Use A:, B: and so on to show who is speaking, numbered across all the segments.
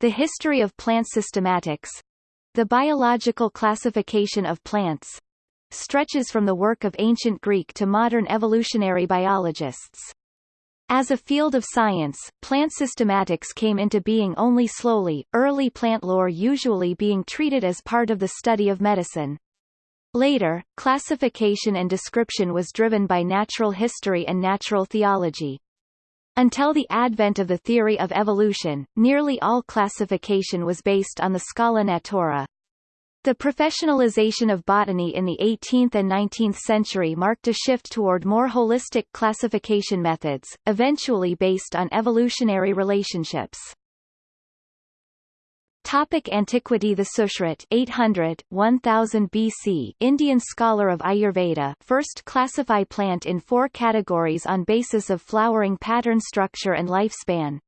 A: The history of plant systematics, the biological classification of plants, stretches from the work of ancient Greek to modern evolutionary biologists. As a field of science, plant systematics came into being only slowly, early plant lore usually being treated as part of the study of medicine. Later, classification and description was driven by natural history and natural theology. Until the advent of the theory of evolution, nearly all classification was based on the scala natura. The professionalization of botany in the 18th and 19th century marked a shift toward more holistic classification methods, eventually based on evolutionary relationships. Topic Antiquity The Sushruta 800, 1000 BC Indian scholar of Ayurveda first classify plant in four categories on basis of flowering pattern structure and lifespan.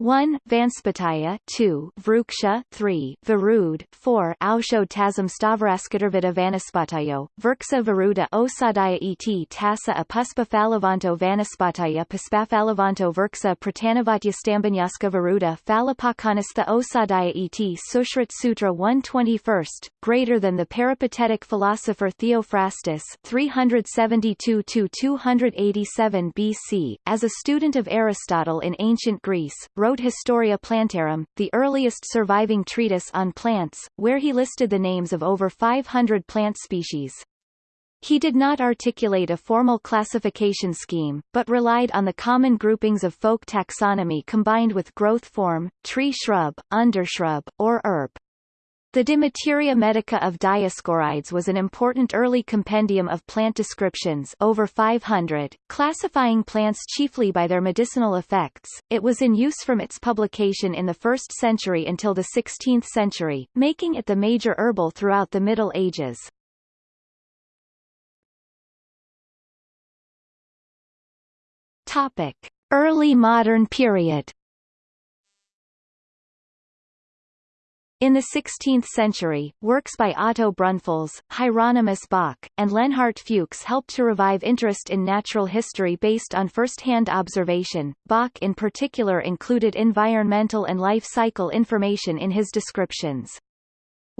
A: 1. Vanspataya 2. Vruksha 3. Varud 4. Ausho Aushodtasm Stavraskatarvida Vanaspatayo, Virksa Varuda Osadaya et tassa apuspa Phalavanto Vanaspataya Puspafalavanto Virksa Pratanavatya Stambanyaska Varuda Phalapakanastha Osadaya et Sushruta Sutra 121st, greater than the peripatetic philosopher Theophrastus 372-287 BC, as a student of Aristotle in ancient Greece, wrote wrote Historia Plantarum, the earliest surviving treatise on plants, where he listed the names of over 500 plant species. He did not articulate a formal classification scheme, but relied on the common groupings of folk taxonomy combined with growth form, tree shrub, undershrub, or herb. The De Materia Medica of Dioscorides was an important early compendium of plant descriptions over 500, classifying plants chiefly by their medicinal effects. It was in use from its publication in the 1st century until the 16th century, making it the major herbal throughout the Middle Ages. Topic: Early modern period In the 16th century, works by Otto Brunfels, Hieronymus Bock, and Leonhard Fuchs helped to revive interest in natural history based on first-hand observation. Bock in particular included environmental and life cycle information in his descriptions.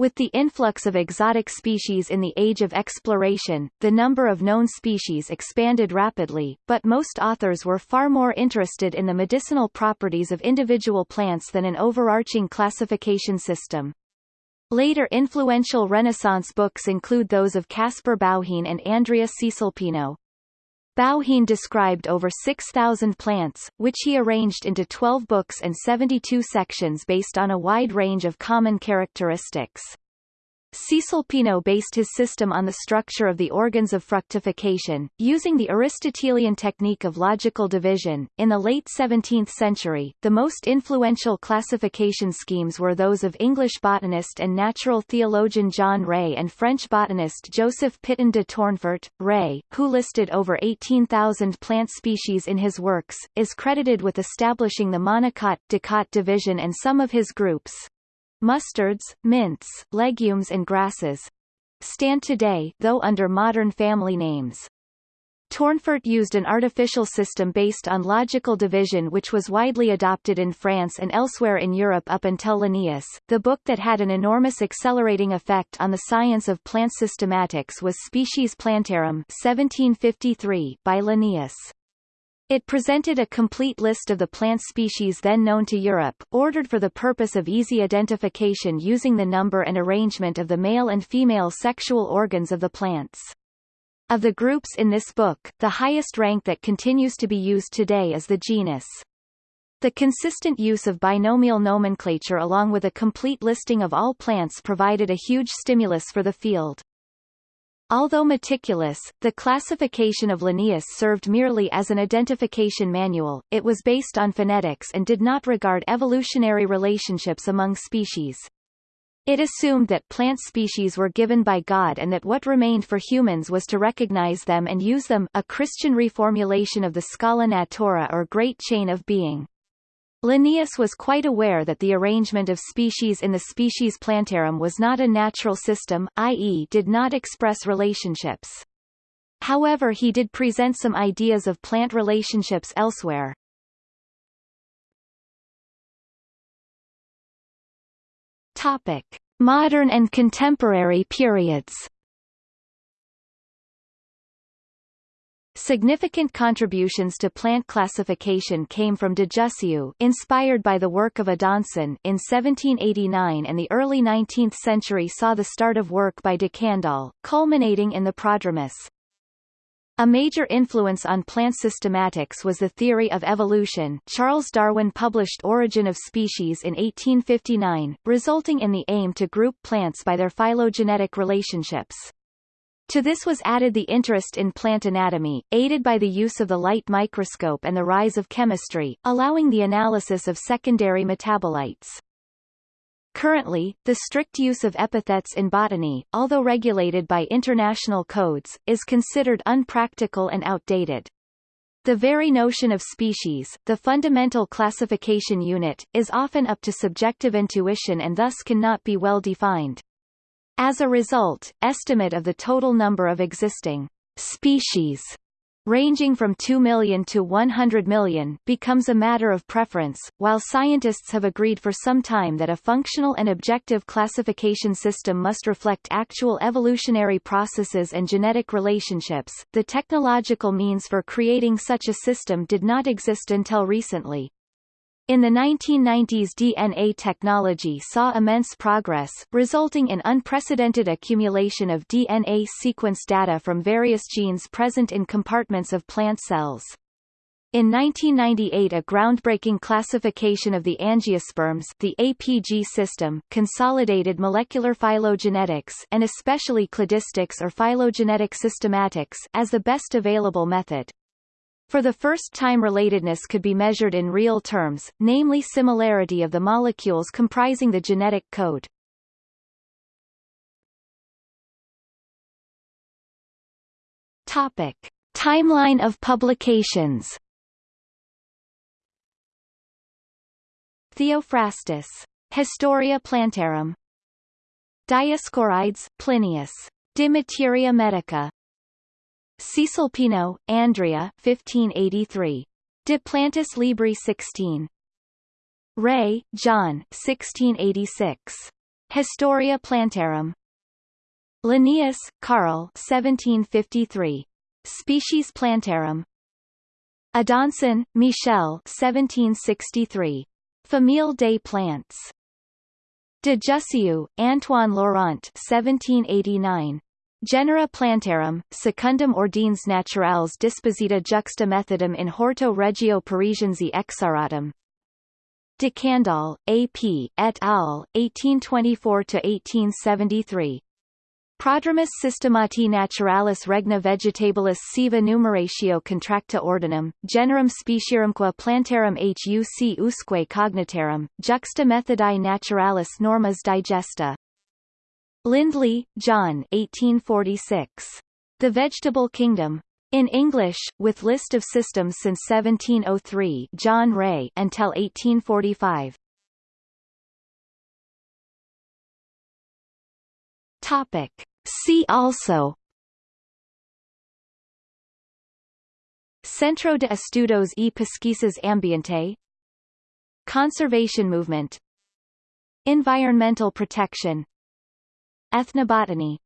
A: With the influx of exotic species in the age of exploration, the number of known species expanded rapidly, but most authors were far more interested in the medicinal properties of individual plants than an overarching classification system. Later influential Renaissance books include those of Caspar Bauhin and Andrea Cesalpino. Bauhin described over 6,000 plants, which he arranged into 12 books and 72 sections based on a wide range of common characteristics. Cesalpino based his system on the structure of the organs of fructification, using the Aristotelian technique of logical division. In the late 17th century, the most influential classification schemes were those of English botanist and natural theologian John Ray and French botanist Joseph Pitton de Tournefort. Ray, who listed over 18,000 plant species in his works, is credited with establishing the monocot-dicot division and some of his groups, mustards, mints, legumes and grasses stand today though under modern family names. Tournefort used an artificial system based on logical division which was widely adopted in France and elsewhere in Europe up until Linnaeus. The book that had an enormous accelerating effect on the science of plant systematics was Species Plantarum 1753 by Linnaeus. It presented a complete list of the plant species then known to Europe, ordered for the purpose of easy identification using the number and arrangement of the male and female sexual organs of the plants. Of the groups in this book, the highest rank that continues to be used today is the genus. The consistent use of binomial nomenclature along with a complete listing of all plants provided a huge stimulus for the field. Although meticulous, the classification of Linnaeus served merely as an identification manual, it was based on phenetics and did not regard evolutionary relationships among species. It assumed that plant species were given by God and that what remained for humans was to recognize them and use them a Christian reformulation of the Scala Natura or Great Chain of Being. Linnaeus was quite aware that the arrangement of species in the species plantarum was not a natural system, i.e. did not express relationships. However he did present some ideas of plant relationships elsewhere. Topic: Modern and contemporary periods. Significant contributions to plant classification came from de Jussieu inspired by the work of Adanson in 1789 and the early 19th century saw the start of work by de Candolle, culminating in the prodromus. A major influence on plant systematics was the theory of evolution Charles Darwin published Origin of Species in 1859, resulting in the aim to group plants by their phylogenetic relationships. To this was added the interest in plant anatomy, aided by the use of the light microscope and the rise of chemistry, allowing the analysis of secondary metabolites. Currently, the strict use of epithets in botany, although regulated by international codes, is considered unpractical and outdated. The very notion of species, the fundamental classification unit, is often up to subjective intuition and thus cannot be well defined. As a result, estimate of the total number of existing species ranging from 2 million to 100 million becomes a matter of preference, while scientists have agreed for some time that a functional and objective classification system must reflect actual evolutionary processes and genetic relationships. The technological means for creating such a system did not exist until recently. In the 1990s DNA technology saw immense progress, resulting in unprecedented accumulation of DNA sequence data from various genes present in compartments of plant cells. In 1998 a groundbreaking classification of the angiosperms the APG system consolidated molecular phylogenetics and especially cladistics or phylogenetic systematics as the best available method. For the first time relatedness could be measured in real terms, namely similarity of the molecules comprising the genetic code. Topic. Timeline of publications Theophrastus. Historia Plantarum Dioscorides, Plinius. De Materia Medica Cesalpino, Andrea 1583. De Plantis Libri 16. Ray, John 1686. Historia Plantarum. Linnaeus, Carl 1753. Species Plantarum. Adanson, Michel 1763. Famille des plantes. De Jussieu, Antoine Laurent 1789. Genera plantarum, secundum ordines naturales disposita juxta methodum in horto regio parisiense exaratum. De Candolle, A.P., et al., 1824–1873. Prodromus systemati naturalis regna vegetabilis siva numeratio contracta ordinum, generum specierumque plantarum huc usque cognitarum, juxta methodi naturalis normas digesta. Lindley, John 1846. The Vegetable Kingdom. In English, with list of systems since 1703 John Ray until 1845. Topic. See also Centro de Estudos y Pesquisas Ambiente Conservation movement Environmental protection Ethnobotany